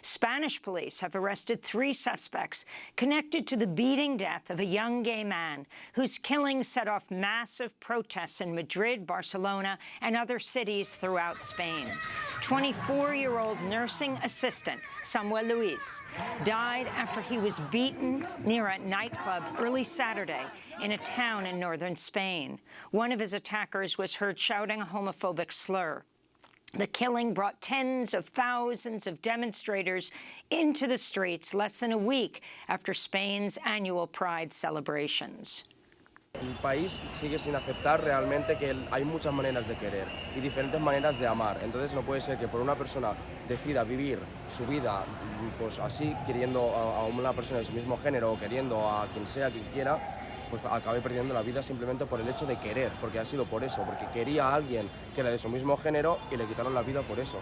Spanish police have arrested three suspects connected to the beating death of a young gay man whose killing set off massive protests in Madrid, Barcelona, and other cities throughout Spain. 24-year-old nursing assistant Samuel Luis died after he was beaten near a nightclub early Saturday in a town in northern Spain. One of his attackers was heard shouting a homophobic slur. The killing brought tens of thousands of demonstrators into the streets less than a week after Spain's annual Pride celebrations. El país sigue sin aceptar realmente que hay muchas maneras de querer y diferentes maneras de amar. Entonces no puede ser que por una persona decida vivir su vida pues así, queriendo a una persona de su mismo género o queriendo a quien sea, quien quiera, pues acabe perdiendo la vida simplemente por el hecho de querer, porque ha sido por eso, porque quería a alguien que era de su mismo género y le quitaron la vida por eso.